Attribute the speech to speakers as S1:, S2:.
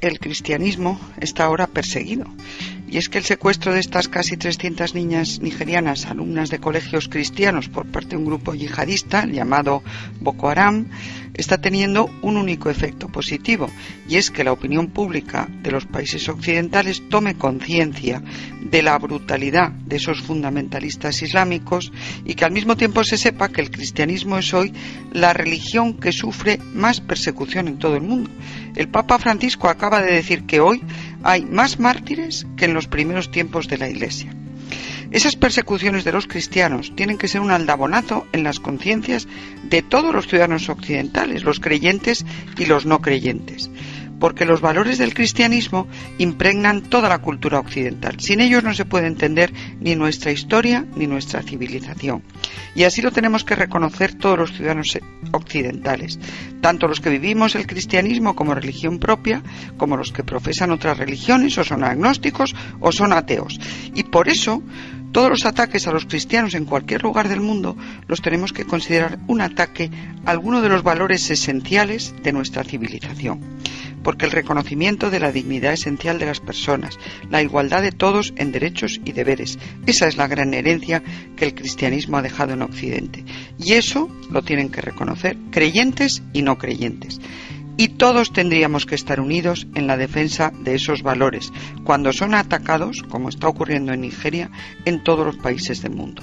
S1: el cristianismo está ahora perseguido. Y es que el secuestro de estas casi 300 niñas nigerianas, alumnas de colegios cristianos, por parte de un grupo yihadista llamado Boko Haram, está teniendo un único efecto positivo, y es que la opinión pública de los países occidentales tome conciencia de la brutalidad de esos fundamentalistas islámicos y que al mismo tiempo se sepa que el cristianismo es hoy la religión que sufre más persecución en todo el mundo. El Papa Francisco acaba de decir que hoy hay más mártires que en los primeros tiempos de la Iglesia. Esas persecuciones de los cristianos tienen que ser un aldabonazo en las conciencias de todos los ciudadanos occidentales, los creyentes y los no creyentes porque los valores del cristianismo impregnan toda la cultura occidental. Sin ellos no se puede entender ni nuestra historia ni nuestra civilización. Y así lo tenemos que reconocer todos los ciudadanos occidentales, tanto los que vivimos el cristianismo como religión propia, como los que profesan otras religiones o son agnósticos o son ateos. Y por eso todos los ataques a los cristianos en cualquier lugar del mundo los tenemos que considerar un ataque a alguno de los valores esenciales de nuestra civilización, porque el reconocimiento de la dignidad esencial de las personas, la igualdad de todos en derechos y deberes, esa es la gran herencia que el cristianismo ha dejado en Occidente. Y eso lo tienen que reconocer creyentes y no creyentes y todos tendríamos que estar unidos en la defensa de esos valores cuando son atacados, como está ocurriendo en Nigeria, en todos los países del mundo.